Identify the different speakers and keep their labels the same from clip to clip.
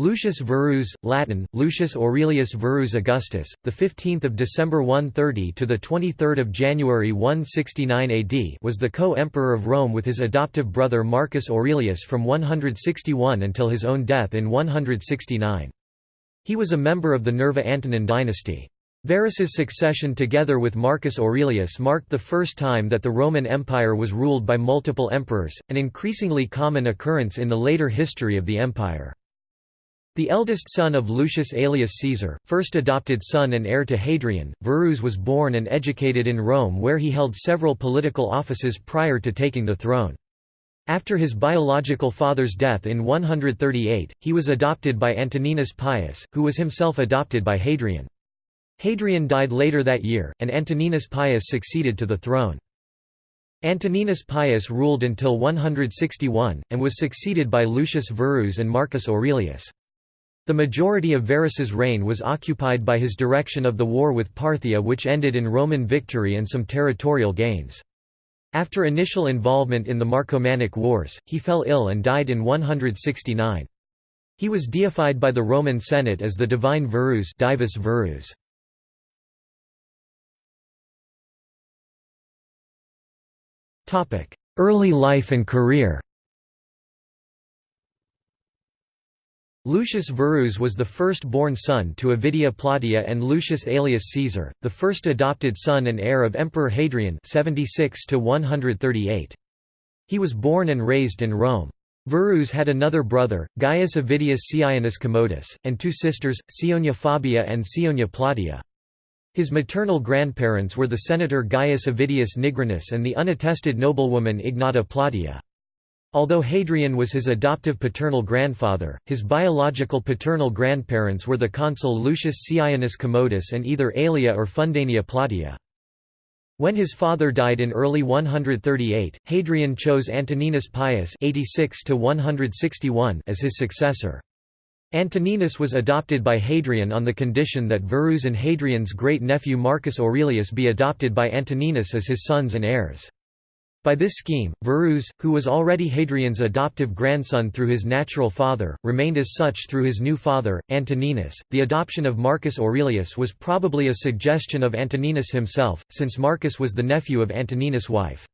Speaker 1: Lucius Verus, Latin Lucius Aurelius Verus Augustus, the 15th of December 130 to the 23rd of January 169 AD, was the co-emperor of Rome with his adoptive brother Marcus Aurelius from 161 until his own death in 169. He was a member of the Nerva-Antonine dynasty. Verus's succession together with Marcus Aurelius marked the first time that the Roman Empire was ruled by multiple emperors, an increasingly common occurrence in the later history of the empire. The eldest son of Lucius Aelius Caesar, first adopted son and heir to Hadrian, Verus was born and educated in Rome where he held several political offices prior to taking the throne. After his biological father's death in 138, he was adopted by Antoninus Pius, who was himself adopted by Hadrian. Hadrian died later that year, and Antoninus Pius succeeded to the throne. Antoninus Pius ruled until 161, and was succeeded by Lucius Verus and Marcus Aurelius. The majority of Verus's reign was occupied by his direction of the war with Parthia which ended in Roman victory and some territorial gains. After initial involvement in the Marcomannic Wars, he fell ill and died in 169. He was deified by the Roman Senate as the divine Verus Divus Verus. Early life and career Lucius Verus was the first-born son to Avidia Plautia and Lucius Aelius Caesar, the first adopted son and heir of Emperor Hadrian 76 He was born and raised in Rome. Verus had another brother, Gaius Avidius Ceionius Commodus, and two sisters, Ceionia Fabia and Ceionia Plautia. His maternal grandparents were the senator Gaius Avidius Nigrinus and the unattested noblewoman Ignota Plautia. Although Hadrian was his adoptive paternal grandfather, his biological paternal grandparents were the consul Lucius Ceionius Commodus and either Aelia or Fundania Plautia. When his father died in early 138, Hadrian chose Antoninus Pius 86 as his successor. Antoninus was adopted by Hadrian on the condition that Verus and Hadrian's great-nephew Marcus Aurelius be adopted by Antoninus as his sons and heirs. By this scheme, Verus, who was already Hadrian's adoptive grandson through his natural father, remained as such through his new father, Antoninus. The adoption of Marcus Aurelius was probably a suggestion of Antoninus himself, since Marcus was the nephew of Antoninus' wife.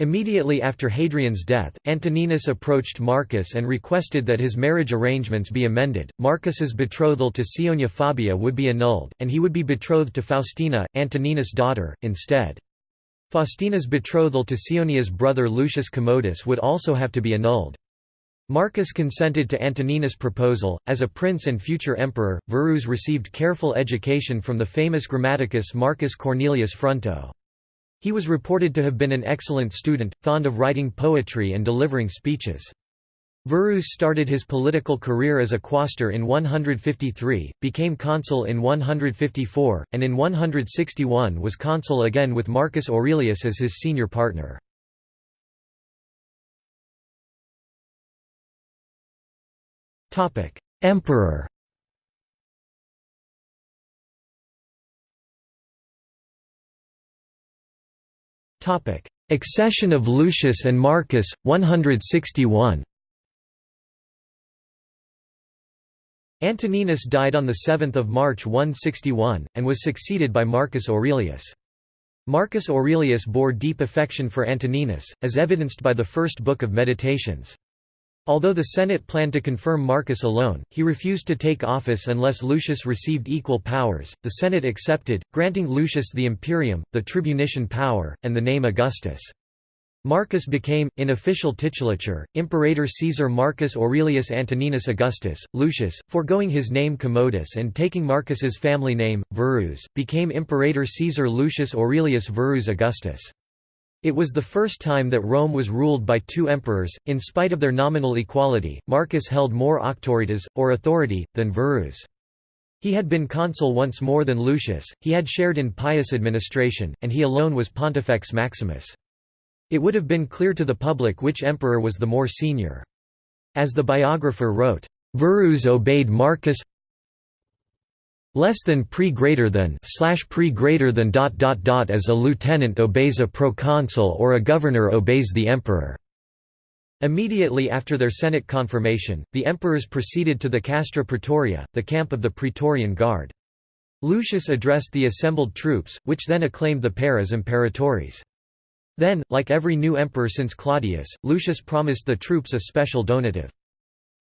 Speaker 1: Immediately after Hadrian's death, Antoninus approached Marcus and requested that his marriage arrangements be amended. Marcus's betrothal to Ceionia Fabia would be annulled, and he would be betrothed to Faustina, Antoninus' daughter, instead. Faustina's betrothal to Ceionia's brother Lucius Commodus would also have to be annulled. Marcus consented to Antoninus' proposal. As a prince and future emperor, Verus received careful education from the famous grammaticus Marcus Cornelius Fronto. He was reported to have been an excellent student, fond of writing poetry and delivering speeches. Verus started his political career as a quaestor in 153, became consul in 154, and in 161 was consul again with Marcus Aurelius as his senior partner. Emperor Accession of Lucius and Marcus, 161 Antoninus died on 7 March 161, and was succeeded by Marcus Aurelius. Marcus Aurelius bore deep affection for Antoninus, as evidenced by the first book of Meditations. Although the Senate planned to confirm Marcus alone, he refused to take office unless Lucius received equal powers. The Senate accepted, granting Lucius the imperium, the tribunician power, and the name Augustus. Marcus became, in official titulature, Imperator Caesar Marcus Aurelius Antoninus Augustus. Lucius, foregoing his name Commodus and taking Marcus's family name, Verus, became Imperator Caesar Lucius Aurelius Verus Augustus. It was the first time that Rome was ruled by two emperors. In spite of their nominal equality, Marcus held more auctoritas, or authority, than Verus. He had been consul once more than Lucius, he had shared in Pius administration, and he alone was Pontifex Maximus. It would have been clear to the public which emperor was the more senior. As the biographer wrote, "Verus obeyed Marcus less than pre greater than slash pre greater than dot dot dot as a lieutenant obeys a proconsul or a governor obeys the emperor." Immediately after their Senate confirmation, the emperors proceeded to the Castra Praetoria, the camp of the Praetorian Guard. Lucius addressed the assembled troops, which then acclaimed the pair as imperatores. Then, like every new emperor since Claudius, Lucius promised the troops a special donative.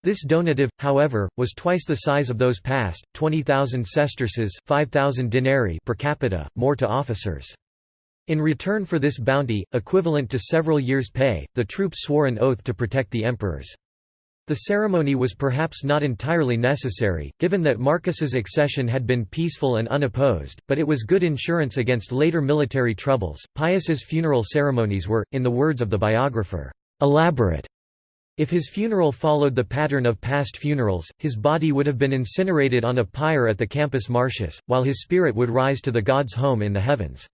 Speaker 1: This donative, however, was twice the size of those past, 20,000 sesterces 5,000 denarii per capita, more to officers. In return for this bounty, equivalent to several years' pay, the troops swore an oath to protect the emperors. The ceremony was perhaps not entirely necessary, given that Marcus's accession had been peaceful and unopposed, but it was good insurance against later military troubles. Pius's funeral ceremonies were, in the words of the biographer, elaborate. If his funeral followed the pattern of past funerals, his body would have been incinerated on a pyre at the Campus Martius, while his spirit would rise to the god's home in the heavens.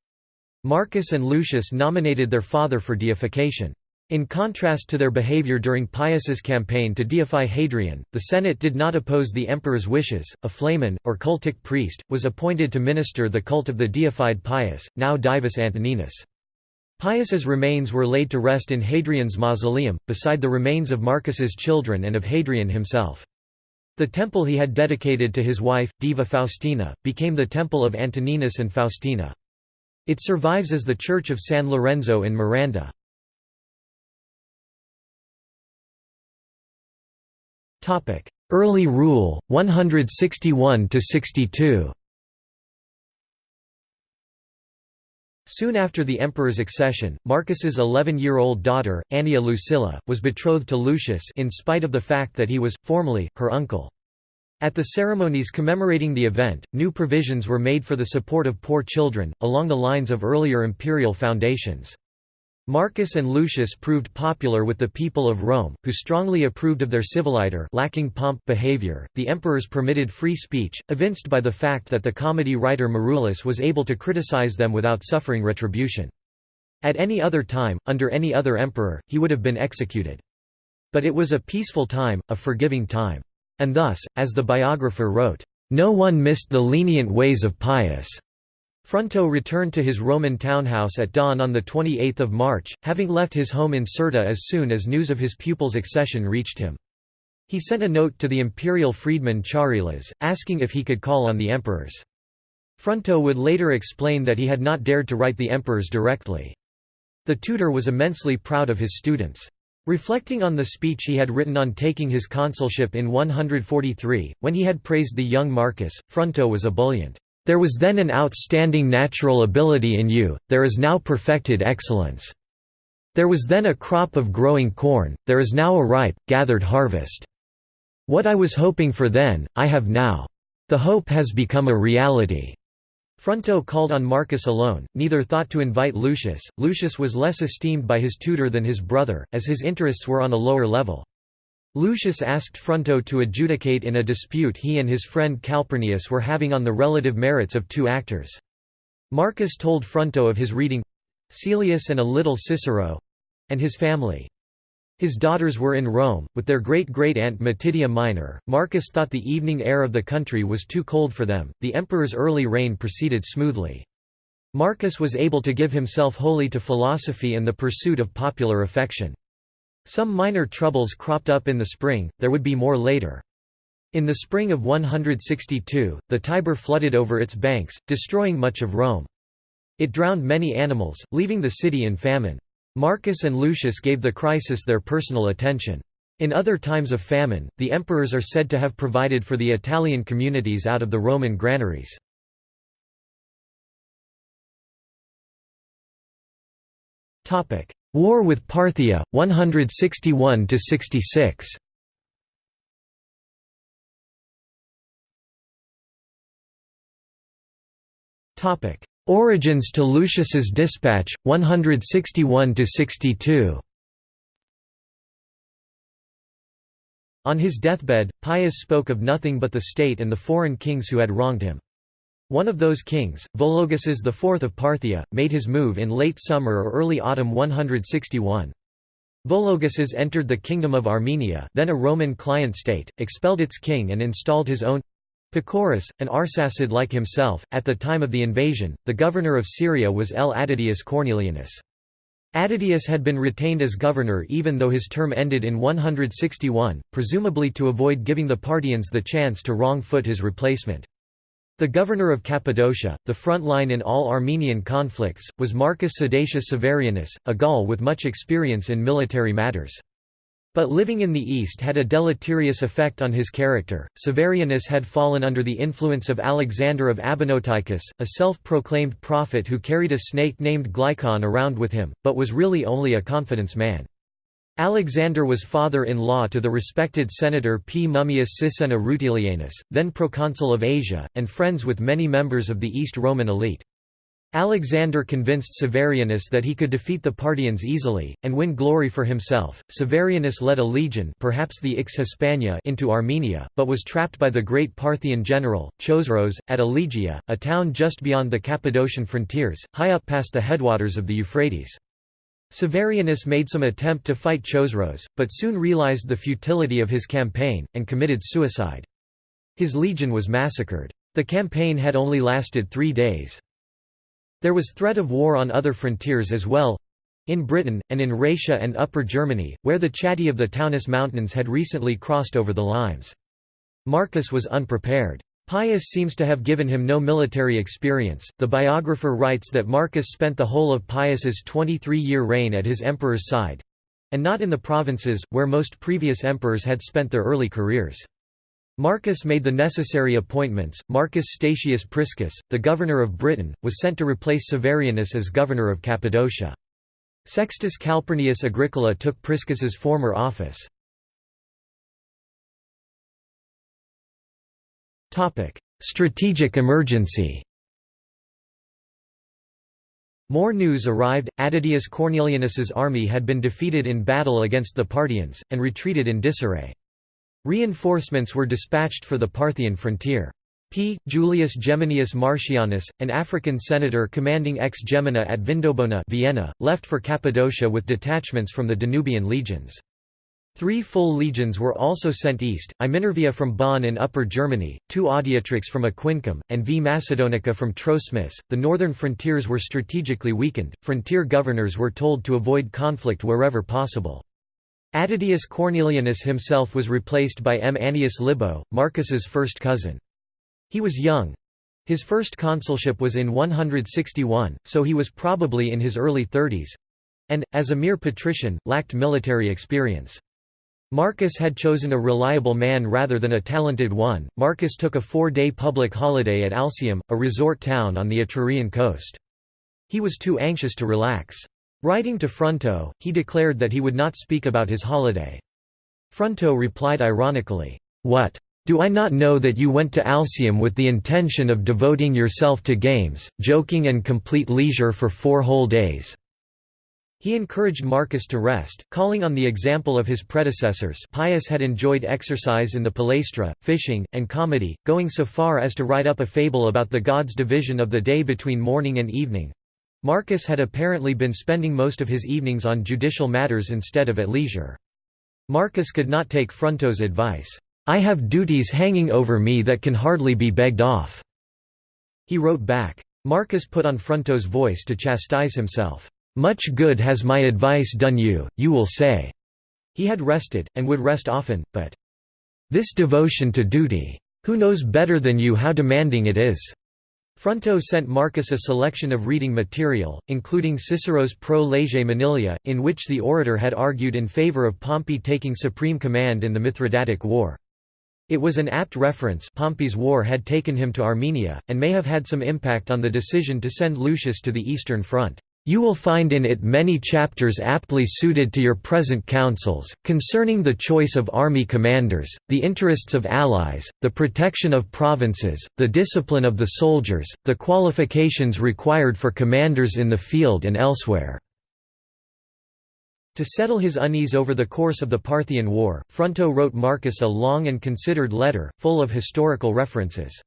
Speaker 1: Marcus and Lucius nominated their father for deification. In contrast to their behavior during Pius's campaign to deify Hadrian, the Senate did not oppose the emperor's wishes. A flamen, or cultic priest, was appointed to minister the cult of the deified Pius, now Divus Antoninus. Pius's remains were laid to rest in Hadrian's mausoleum, beside the remains of Marcus's children and of Hadrian himself. The temple he had dedicated to his wife, Diva Faustina, became the Temple of Antoninus and Faustina. It survives as the Church of San Lorenzo in Miranda. Early rule, 161–62 Soon after the emperor's accession, Marcus's 11-year-old daughter, Annia Lucilla, was betrothed to Lucius in spite of the fact that he was, formally, her uncle. At the ceremonies commemorating the event, new provisions were made for the support of poor children, along the lines of earlier imperial foundations. Marcus and Lucius proved popular with the people of Rome, who strongly approved of their civiliter lacking pomp behavior. The emperors permitted free speech, evinced by the fact that the comedy writer Marullus was able to criticize them without suffering retribution. At any other time, under any other emperor, he would have been executed. But it was a peaceful time, a forgiving time. And thus, as the biographer wrote, "...no one missed the lenient ways of Pius." Fronto returned to his Roman townhouse at dawn on 28 March, having left his home in Cirta as soon as news of his pupil's accession reached him. He sent a note to the imperial freedman Charilas, asking if he could call on the emperors. Fronto would later explain that he had not dared to write the emperors directly. The tutor was immensely proud of his students. Reflecting on the speech he had written on taking his consulship in 143, when he had praised the young Marcus, Fronto was ebullient. There was then an outstanding natural ability in you, there is now perfected excellence. There was then a crop of growing corn, there is now a ripe, gathered harvest. What I was hoping for then, I have now. The hope has become a reality. Fronto called on Marcus alone, neither thought to invite Lucius. Lucius was less esteemed by his tutor than his brother, as his interests were on a lower level. Lucius asked Fronto to adjudicate in a dispute he and his friend Calpurnius were having on the relative merits of two actors. Marcus told Fronto of his reading Caelius and a little Cicero and his family. His daughters were in Rome, with their great-great-aunt Matidia Minor. Marcus thought the evening air of the country was too cold for them. The emperor's early reign proceeded smoothly. Marcus was able to give himself wholly to philosophy and the pursuit of popular affection. Some minor troubles cropped up in the spring, there would be more later. In the spring of 162, the Tiber flooded over its banks, destroying much of Rome. It drowned many animals, leaving the city in famine. Marcus and Lucius gave the crisis their personal attention. In other times of famine, the emperors are said to have provided for the Italian communities out of the Roman granaries. War with Parthia, 161–66 Origins to Lucius's dispatch, 161–62 On his deathbed, Pius spoke of nothing but the state and the foreign kings who had wronged him. One of those kings, Vologases IV of Parthia, made his move in late summer or early autumn 161. Vologases entered the Kingdom of Armenia then a Roman client state, expelled its king and installed his own Pacorus, an Arsacid like himself. At the time of the invasion, the governor of Syria was L. Attidius Cornelianus. Attidius had been retained as governor even though his term ended in 161, presumably to avoid giving the Parthians the chance to wrong-foot his replacement. The governor of Cappadocia, the front line in all Armenian conflicts, was Marcus Sedatius Severianus, a Gaul with much experience in military matters. But living in the East had a deleterious effect on his character. Severianus had fallen under the influence of Alexander of Abonoteichus, a self-proclaimed prophet who carried a snake named Glykon around with him, but was really only a confidence man. Alexander was father-in-law to the respected senator P. Mummius Sisenna Rutilianus, then proconsul of Asia, and friends with many members of the East Roman elite. Alexander convinced Severianus that he could defeat the Parthians easily, and win glory for himself. Severianus led a legion perhaps the Ix Hispania into Armenia, but was trapped by the great Parthian general, Chosroes, at Elegeia, a town just beyond the Cappadocian frontiers, high up past the headwaters of the Euphrates. Severianus made some attempt to fight Chosroes, but soon realized the futility of his campaign, and committed suicide. His legion was massacred. The campaign had only lasted three days. There was threat of war on other frontiers as well in Britain, and in Raetia and Upper Germany, where the Chatti of the Taunus Mountains had recently crossed over the Limes. Marcus was unprepared. Pius seems to have given him no military experience. The biographer writes that Marcus spent the whole of Pius's 23-year reign at his emperor's side and not in the provinces, where most previous emperors had spent their early careers. Marcus made the necessary appointments. Marcus Statius Priscus, the governor of Britain, was sent to replace Severianus as governor of Cappadocia. Sextus Calpurnius Agricola took Priscus's former office. Strategic emergency More news arrived, Attidius Cornelianus's army had been defeated in battle against the Parthians, and retreated in disarray. Reinforcements were dispatched for the Parthian frontier. P. Julius Geminius Marcianus, an African senator commanding ex Gemina at Vindobona Vienna, left for Cappadocia with detachments from the Danubian legions. Three full legions were also sent east, I Minervia from Bonn in Upper Germany, two Adiutrix from Aquincum, and V Macedonica from Troesmis. The northern frontiers were strategically weakened, frontier governors were told to avoid conflict wherever possible. Attidius Cornelianus himself was replaced by M. Annius Libo, Marcus's first cousin. He was young. His first consulship was in 161, so he was probably in his early thirties—and, as a mere patrician, lacked military experience. Marcus had chosen a reliable man rather than a talented one. Marcus took a four day public holiday at Alsium, a resort town on the Etrurian coast. He was too anxious to relax. Writing to Fronto, he declared that he would not speak about his holiday. Fronto replied ironically, "'What? Do I not know that you went to Alsium with the intention of devoting yourself to games, joking and complete leisure for four whole days?' He encouraged Marcus to rest, calling on the example of his predecessors Pius had enjoyed exercise in the palaestra, fishing, and comedy, going so far as to write up a fable about the gods' division of the day between morning and evening, Marcus had apparently been spending most of his evenings on judicial matters instead of at leisure. Marcus could not take Fronto's advice, "'I have duties hanging over me that can hardly be begged off." He wrote back. Marcus put on Fronto's voice to chastise himself. "'Much good has my advice done you, you will say.' He had rested, and would rest often, but, "'This devotion to duty! Who knows better than you how demanding it is?' Fronto sent Marcus a selection of reading material, including Cicero's Pro Lege Manilia, in which the orator had argued in favor of Pompey taking supreme command in the Mithridatic War. It was an apt reference Pompey's war had taken him to Armenia, and may have had some impact on the decision to send Lucius to the Eastern Front. You will find in it many chapters aptly suited to your present counsels, concerning the choice of army commanders, the interests of allies, the protection of provinces, the discipline of the soldiers, the qualifications required for commanders in the field and elsewhere. To settle his unease over the course of the Parthian War, Fronto wrote Marcus a long and considered letter, full of historical references.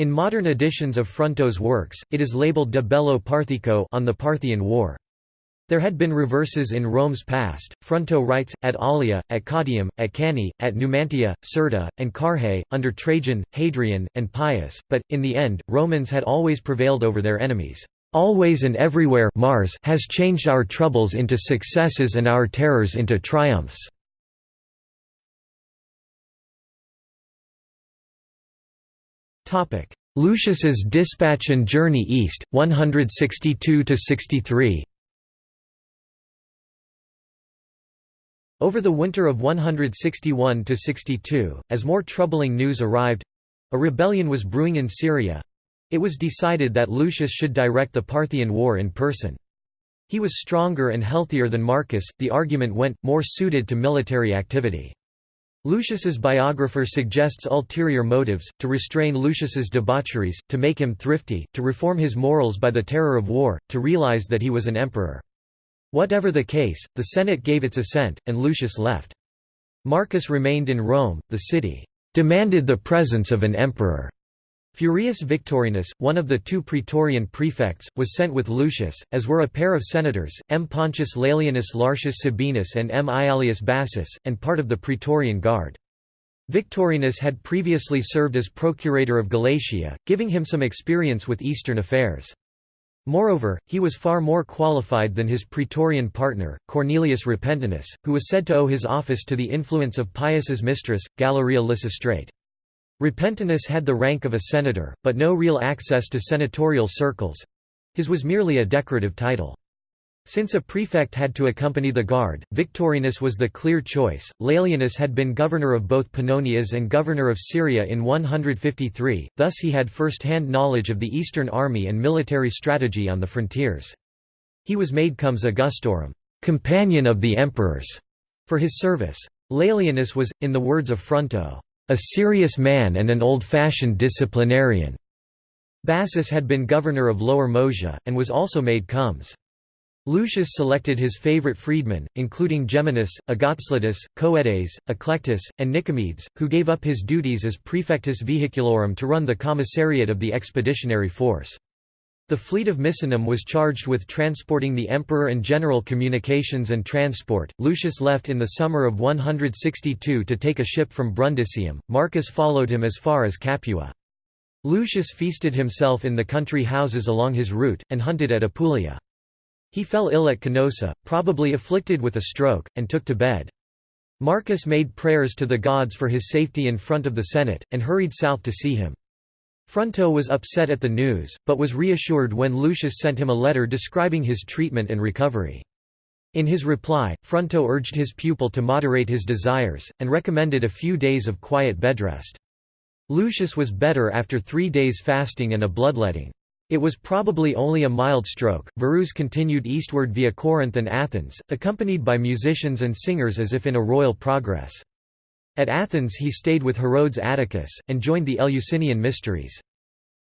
Speaker 1: In modern editions of Fronto's works, it is labeled De Bello Parthico on the Parthian War. There had been reverses in Rome's past, Fronto writes, at Allia, at Caudium, at Cannae, at Numantia, Cirta, and Carrhae, under Trajan, Hadrian, and Pius, but, in the end, Romans had always prevailed over their enemies. Always and everywhere Mars has changed our troubles into successes and our terrors into triumphs. Lucius's dispatch and journey east, 162–63 Over the winter of 161–62, as more troubling news arrived—a rebellion was brewing in Syria—it was decided that Lucius should direct the Parthian war in person. He was stronger and healthier than Marcus, the argument went, more suited to military activity. Lucius's biographer suggests ulterior motives, to restrain Lucius's debaucheries, to make him thrifty, to reform his morals by the terror of war, to realize that he was an emperor. Whatever the case, the Senate gave its assent, and Lucius left. Marcus remained in Rome, the city demanded the presence of an emperor. Furius Victorinus, one of the two praetorian prefects, was sent with Lucius, as were a pair of senators, M. Pontius Laelianus Lartius Sabinus and M. Iallius Bassus, and part of the praetorian guard. Victorinus had previously served as procurator of Galatia, giving him some experience with Eastern affairs. Moreover, he was far more qualified than his praetorian partner, Cornelius Repentinus, who was said to owe his office to the influence of Pius's mistress, Galeria Lysistrate. Repentinus had the rank of a senator, but no real access to senatorial circles—his was merely a decorative title. Since a prefect had to accompany the guard, Victorinus was the clear choice. Laelianus had been governor of both Pannonias and governor of Syria in 153, thus he had first-hand knowledge of the Eastern army and military strategy on the frontiers. He was made comes Augustorum, companion of the emperors, for his service. Laelianus was, in the words of Fronto, a serious man and an old-fashioned disciplinarian. Bassus had been governor of Lower Moesia, and was also made comes. Lucius selected his favorite freedmen, including Geminus, Agaclytus, Coedes, Eclectus, and Nicomedes, who gave up his duties as prefectus vehiculorum to run the commissariat of the expeditionary force. The fleet of Misenum was charged with transporting the emperor and general communications and transport. Lucius left in the summer of 162 to take a ship from Brundisium. Marcus followed him as far as Capua. Lucius feasted himself in the country houses along his route, and hunted at Apulia. He fell ill at Canosa, probably afflicted with a stroke, and took to bed. Marcus made prayers to the gods for his safety in front of the Senate, and hurried south to see him. Fronto was upset at the news, but was reassured when Lucius sent him a letter describing his treatment and recovery. In his reply, Fronto urged his pupil to moderate his desires, and recommended a few days of quiet bedrest. Lucius was better after three days fasting and a bloodletting. It was probably only a mild stroke. Verus continued eastward via Corinth and Athens, accompanied by musicians and singers as if in a royal progress. At Athens he stayed with Herodes Atticus, and joined the Eleusinian Mysteries.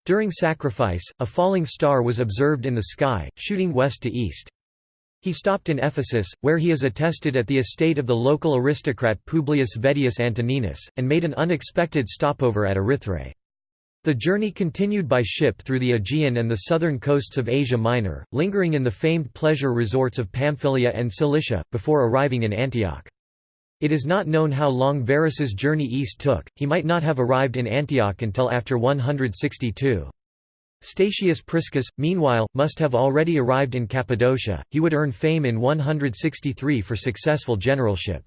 Speaker 1: During sacrifice, a falling star was observed in the sky, shooting west to east. He stopped in Ephesus, where he is attested at the estate of the local aristocrat Publius Vedius Antoninus, and made an unexpected stopover at Erythrae. The journey continued by ship through the Aegean and the southern coasts of Asia Minor, lingering in the famed pleasure resorts of Pamphylia and Cilicia, before arriving in Antioch. It is not known how long Verus's journey east took, he might not have arrived in Antioch until after 162. Statius Priscus, meanwhile, must have already arrived in Cappadocia, he would earn fame in 163 for successful generalship.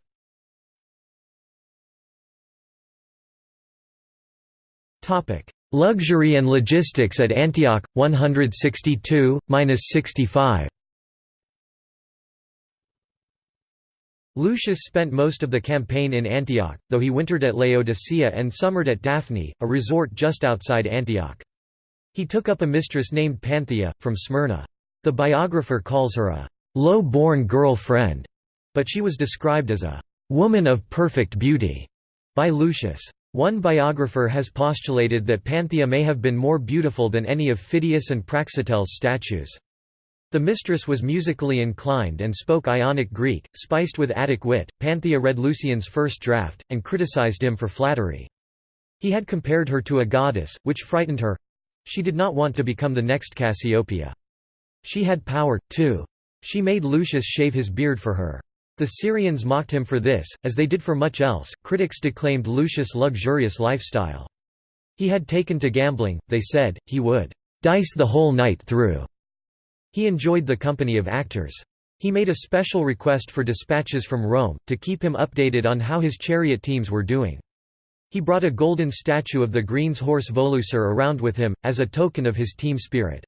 Speaker 1: Luxury and logistics at Antioch, 162–65 Lucius spent most of the campaign in Antioch, though he wintered at Laodicea and summered at Daphne, a resort just outside Antioch. He took up a mistress named Panthea, from Smyrna. The biographer calls her a low-born girl friend, but she was described as a woman of perfect beauty by Lucius. One biographer has postulated that Panthea may have been more beautiful than any of Phidias and Praxiteles' statues. The mistress was musically inclined and spoke Ionic Greek, spiced with Attic wit. Panthea read Lucian's first draft, and criticized him for flattery. He had compared her to a goddess, which frightened her. She did not want to become the next Cassiopeia. She had power, too. She made Lucius shave his beard for her. The Syrians mocked him for this, as they did for much else. Critics declaimed Lucius' luxurious lifestyle. He had taken to gambling, they said, he would dice the whole night through He enjoyed the company of actors. He made a special request for dispatches from Rome, to keep him updated on how his chariot teams were doing. He brought a golden statue of the Green's horse Volucer around with him, as a token of his team spirit.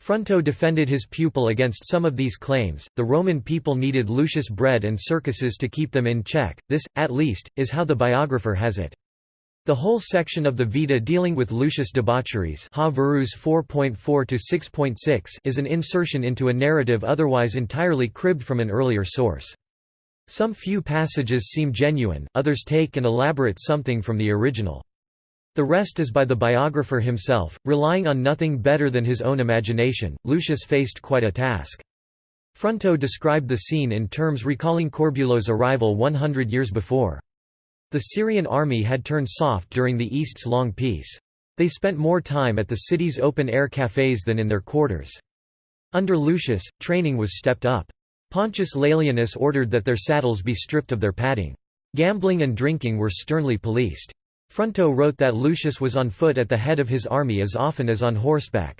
Speaker 1: Fronto defended his pupil against some of these claims. The Roman people needed Lucius bread and circuses to keep them in check. This, at least, is how the biographer has it. The whole section of the Vita dealing with Lucius' debaucheries ha 4.4 is an insertion into a narrative otherwise entirely cribbed from an earlier source. Some few passages seem genuine, others take and elaborate something from the original. The rest is by the biographer himself, relying on nothing better than his own imagination. Lucius faced quite a task. Fronto described the scene in terms recalling Corbulo's arrival 100 years before. The Syrian army had turned soft during the East's long peace. They spent more time at the city's open-air cafés than in their quarters. Under Lucius, training was stepped up. Pontius Laelianus ordered that their saddles be stripped of their padding. Gambling and drinking were sternly policed. Fronto wrote that Lucius was on foot at the head of his army as often as on horseback.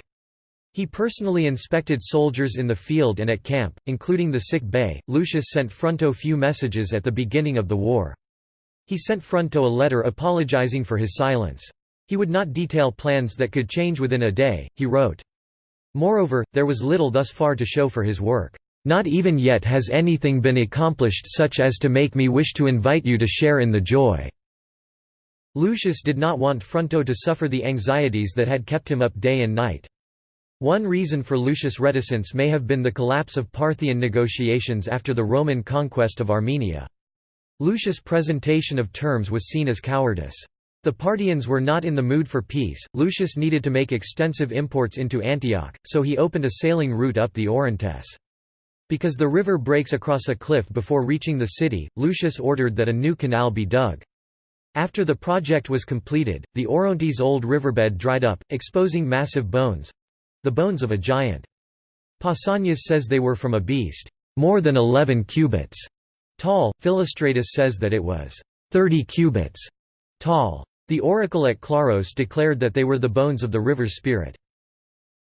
Speaker 1: He personally inspected soldiers in the field and at camp, including the sick bay. Lucius sent Fronto few messages at the beginning of the war. He sent Fronto a letter apologizing for his silence. He would not detail plans that could change within a day, he wrote. Moreover, there was little thus far to show for his work. Not even yet has anything been accomplished such as to make me wish to invite you to share in the joy." Lucius did not want Fronto to suffer the anxieties that had kept him up day and night. One reason for Lucius' reticence may have been the collapse of Parthian negotiations after the Roman conquest of Armenia. Lucius' presentation of terms was seen as cowardice. The Parthians were not in the mood for peace, Lucius needed to make extensive imports into Antioch, so he opened a sailing route up the Orontes. Because the river breaks across a cliff before reaching the city, Lucius ordered that a new canal be dug. After the project was completed, the Orontes' old riverbed dried up, exposing massive bones—the bones of a giant. Pausanias says they were from a beast, more than eleven cubits tall. Philostratus says that it was 30 cubits tall. The oracle at Claros declared that they were the bones of the river's spirit.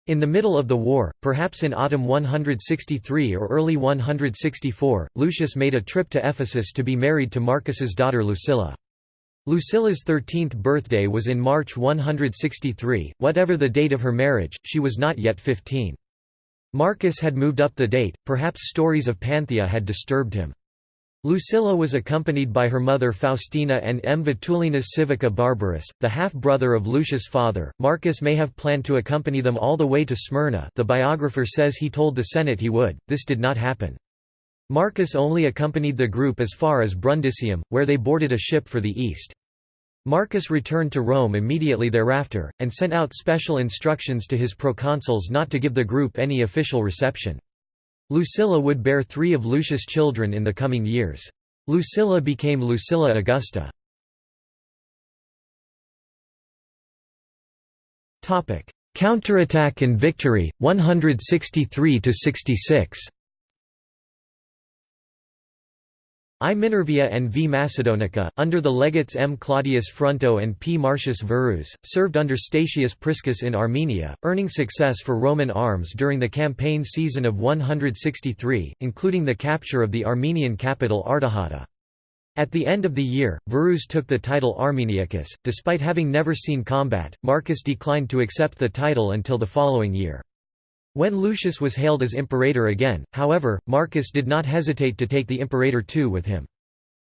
Speaker 1: In the middle of the war, perhaps in autumn 163 or early 164, Lucius made a trip to Ephesus to be married to Marcus's daughter Lucilla. Lucilla's 13th birthday was in March 163, whatever the date of her marriage, she was not yet 15. Marcus had moved up the date, perhaps stories of Panthea had disturbed him. Lucilla was accompanied by her mother Faustina and M. Vettulenus Civica Barbarus, the half-brother of Lucius' father. Marcus may have planned to accompany them all the way to Smyrna the biographer says he told the Senate he would, this did not happen. Marcus only accompanied the group as far as Brundisium, where they boarded a ship for the East. Marcus returned to Rome immediately thereafter, and sent out special instructions to his proconsuls not to give the group any official reception. Lucilla would bear three of Lucius' children in the coming years. Lucilla became Lucilla Augusta. Counterattack and victory, 163–66 I Minervia and V Macedonica, under the legates M. Claudius Fronto and P. Marcius Verus, served under Statius Priscus in Armenia, earning success for Roman arms during the campaign season of 163, including the capture of the Armenian capital Artaxata. At the end of the year, Verus took the title Armeniacus. Despite having never seen combat, Marcus declined to accept the title until the following year. When Lucius was hailed as imperator again, however, Marcus did not hesitate to take the imperator too with him.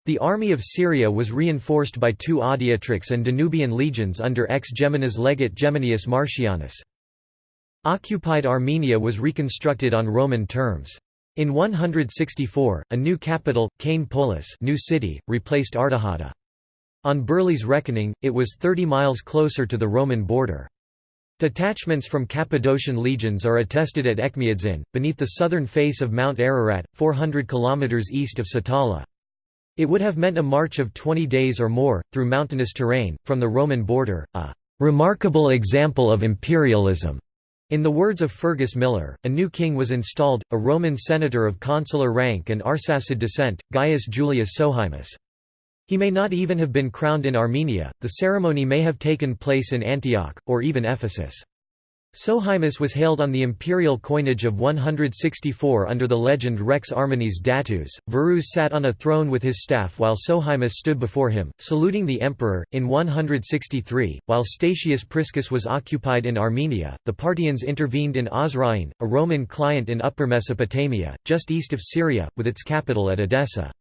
Speaker 1: The army of Syria was reinforced by two Adiutrix and Danubian legions under ex-Gemina's legate Geminius Marcianus. Occupied Armenia was reconstructed on Roman terms. In 164, a new capital, Kaine Polis new city, replaced Artaxata. On Birley's reckoning, it was 30 miles closer to the Roman border. Detachments from Cappadocian legions are attested at Echmiadzin, beneath the southern face of Mount Ararat, 400 km east of Satala. It would have meant a march of 20 days or more, through mountainous terrain, from the Roman border, a "...remarkable example of imperialism." In the words of Fergus Millar, a new king was installed, a Roman senator of consular rank and Arsacid descent, Gaius Julius Sohaemus. He may not even have been crowned in Armenia, the ceremony may have taken place in Antioch, or even Ephesus. Sohaemus was hailed on the imperial coinage of 164 under the legend Rex Armeniis Datus. Verus sat on a throne with his staff while Sohaemus stood before him, saluting the emperor. In 163, while Statius Priscus was occupied in Armenia, the Parthians intervened in Osroene, a Roman client in Upper Mesopotamia, just east of Syria, with its capital at Edessa.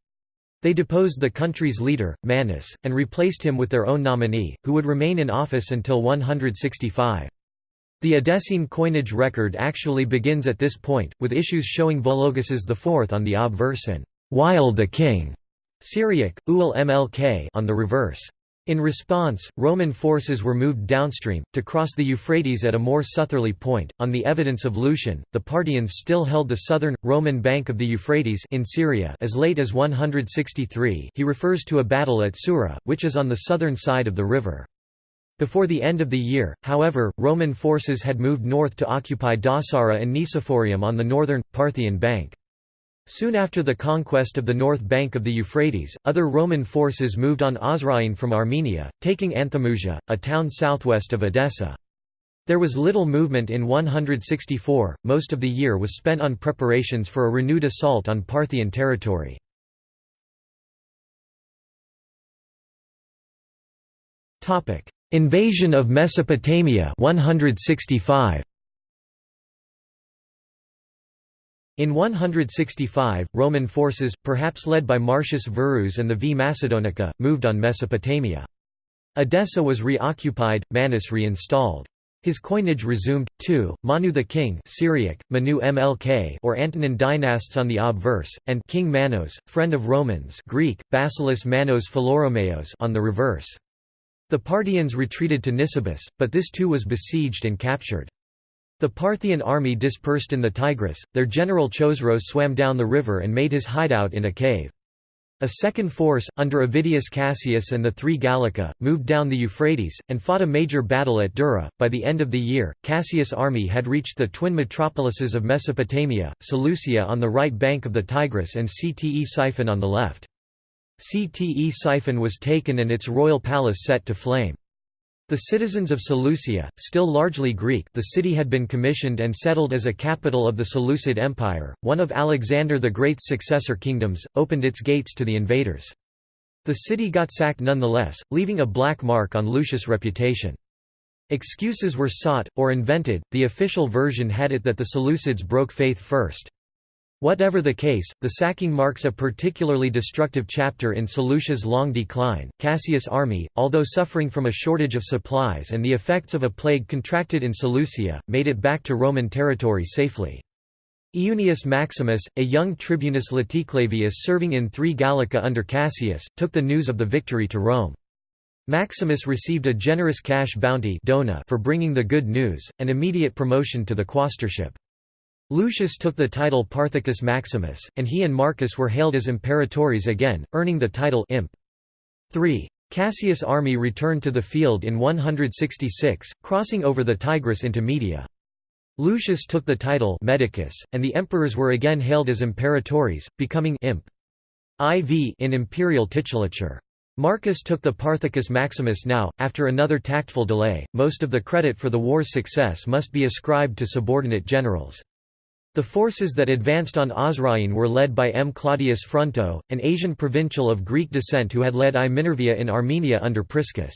Speaker 1: They deposed the country's leader, Manas, and replaced him with their own nominee, who would remain in office until 165. The Edessene coinage record actually begins at this point, with issues showing Vologases IV on the obverse and Wael the king Syriac, Uul Mlk on the reverse. In response, Roman forces were moved downstream, to cross the Euphrates at a more southerly point. On the evidence of Lucian, the Parthians still held the southern, Roman bank of the Euphrates in Syria as late as 163 he refers to a battle at Sura, which is on the southern side of the river. Before the end of the year, however, Roman forces had moved north to occupy Dausara and Nicephorium on the northern, Parthian bank. Soon after the conquest of the north bank of the Euphrates, other Roman forces moved on Osroene from Armenia, taking Anthemusia, a town southwest of Edessa. There was little movement in 164, most of the year was spent on preparations for a renewed assault on Parthian territory. Invasion of Mesopotamia 165 In 165, Roman forces, perhaps led by Marcius Verus and the V Macedonica, moved on Mesopotamia. Edessa was reoccupied, Manas reinstalled. His coinage resumed, too, Manu the king Syriac, Manu Mlk or Antonin dynasts on the obverse, and King Manos, friend of Romans Greek, Basileus Manos Philoromeos on the reverse. The Parthians retreated to Nisibis, but this too was besieged and captured. The Parthian army dispersed in the Tigris, their general Chosroes swam down the river and made his hideout in a cave. A second force, under Avidius Cassius and the Three Gallica, moved down the Euphrates, and fought a major battle at Dura. By the end of the year, Cassius' army had reached the twin metropolises of Mesopotamia, Seleucia on the right bank of the Tigris and Ctesiphon on the left. Ctesiphon was taken and its royal palace set to flame. The citizens of Seleucia, still largely Greek the city had been commissioned and settled as a capital of the Seleucid Empire, one of Alexander the Great's successor kingdoms, opened its gates to the invaders. The city got sacked nonetheless, leaving a black mark on Lucius' reputation. Excuses were sought, or invented, the official version had it that the Seleucids broke faith first. Whatever the case, the sacking marks a particularly destructive chapter in Seleucia's long decline. Cassius' army, although suffering from a shortage of supplies and the effects of a plague contracted in Seleucia, made it back to Roman territory safely. Iunius Maximus, a young tribunus Laticlavius serving in Three Gallica under Cassius, took the news of the victory to Rome. Maximus received a generous cash bounty for bringing the good news, and immediate promotion to the quaestorship. Lucius took the title Parthicus Maximus, and he and Marcus were hailed as imperatores again, earning the title imp. 3. Cassius' army returned to the field in 166, crossing over the Tigris into Media. Lucius took the title Medicus, and the emperors were again hailed as imperatores, becoming imp. IV in imperial titulature. Marcus took the Parthicus Maximus now, after another tactful delay, most of the credit for the war's success must be ascribed to subordinate generals. The forces that advanced on Osroene were led by M. Claudius Fronto, an Asian provincial of Greek descent who had led I Minervia in Armenia under Priscus.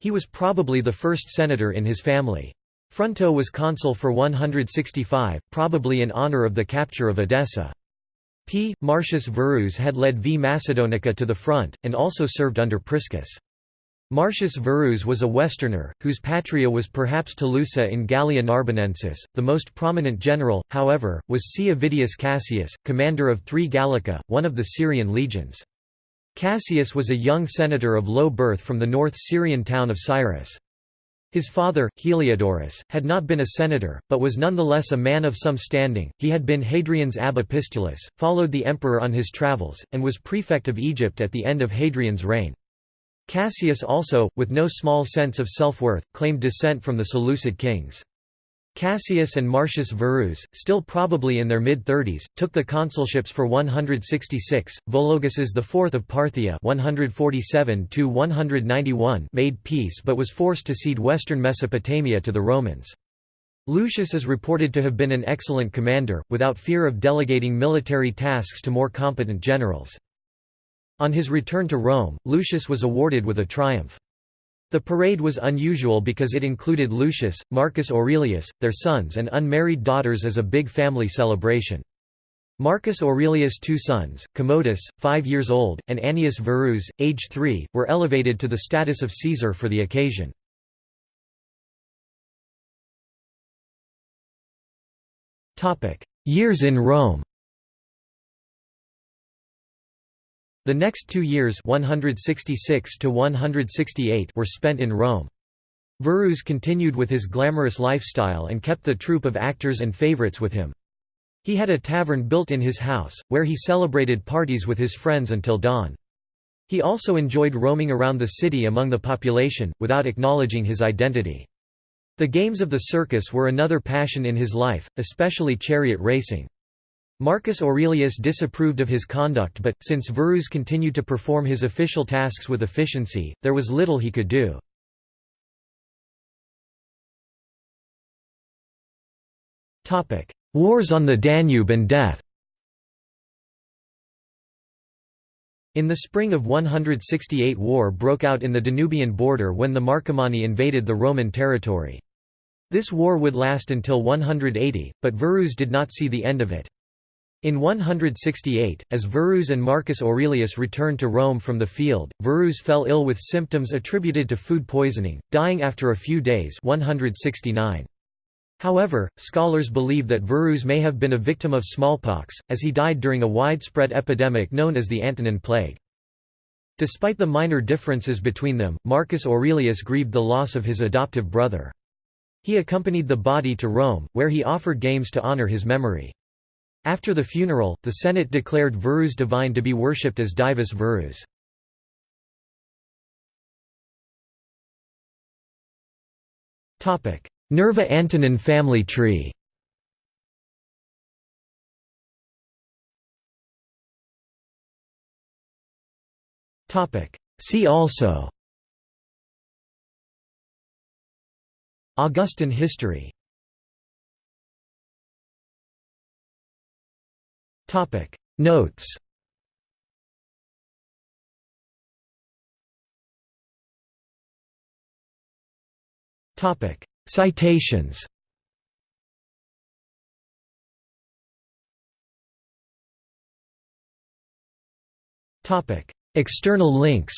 Speaker 1: He was probably the first senator in his family. Fronto was consul for 165, probably in honor of the capture of Edessa. P. Marcius Verus had led V. Macedonica to the front, and also served under Priscus. Marcius Verus was a Westerner, whose patria was perhaps Tolosa in Gallia Narbonensis. The most prominent general, however, was C. Avidius Cassius, commander of three Gallica, one of the Syrian legions. Cassius was a young senator of low birth from the North Syrian town of Cyrrhus. His father, Heliodorus, had not been a senator, but was nonetheless a man of some standing. He had been Hadrian's ab followed the emperor on his travels, and was prefect of Egypt at the end of Hadrian's reign. Cassius also, with no small sense of self-worth, claimed descent from the Seleucid kings. Cassius and Marcius Verus, still probably in their mid-30s, took the consulships for 166. Vologases IV of Parthia 147 made peace but was forced to cede western Mesopotamia to the Romans. Lucius is reported to have been an excellent commander, without fear of delegating military tasks to more competent generals. On his return to Rome, Lucius was awarded with a triumph. The parade was unusual because it included Lucius, Marcus Aurelius, their sons and unmarried daughters as a big family celebration. Marcus Aurelius' two sons, Commodus, five years old, and Annius Verus, age three, were elevated to the status of Caesar for the occasion. Years in Rome The next two years 166 to 168 were spent in Rome. Verus continued with his glamorous lifestyle and kept the troupe of actors and favorites with him. He had a tavern built in his house, where he celebrated parties with his friends until dawn. He also enjoyed roaming around the city among the population, without acknowledging his identity. The games of the circus were another passion in his life, especially chariot racing. Marcus Aurelius disapproved of his conduct but, since Verus continued to perform his official tasks with efficiency, there was little he could do. Wars on the Danube and death In the spring of 168 war broke out in the Danubian border when the Marcomanni invaded the Roman territory. This war would last until 180, but Verus did not see the end of it. In 168, as Verus and Marcus Aurelius returned to Rome from the field, Verus fell ill with symptoms attributed to food poisoning, dying after a few days 169. However, scholars believe that Verus may have been a victim of smallpox, as he died during a widespread epidemic known as the Antonine Plague. Despite the minor differences between them, Marcus Aurelius grieved the loss of his adoptive brother. He accompanied the body to Rome, where he offered games to honor his memory. After the funeral, the Senate declared Verus divine to be worshipped as Divus Verus. Nerva Antonine family tree. See also. Augustan history Notes. Topic. Citations. External links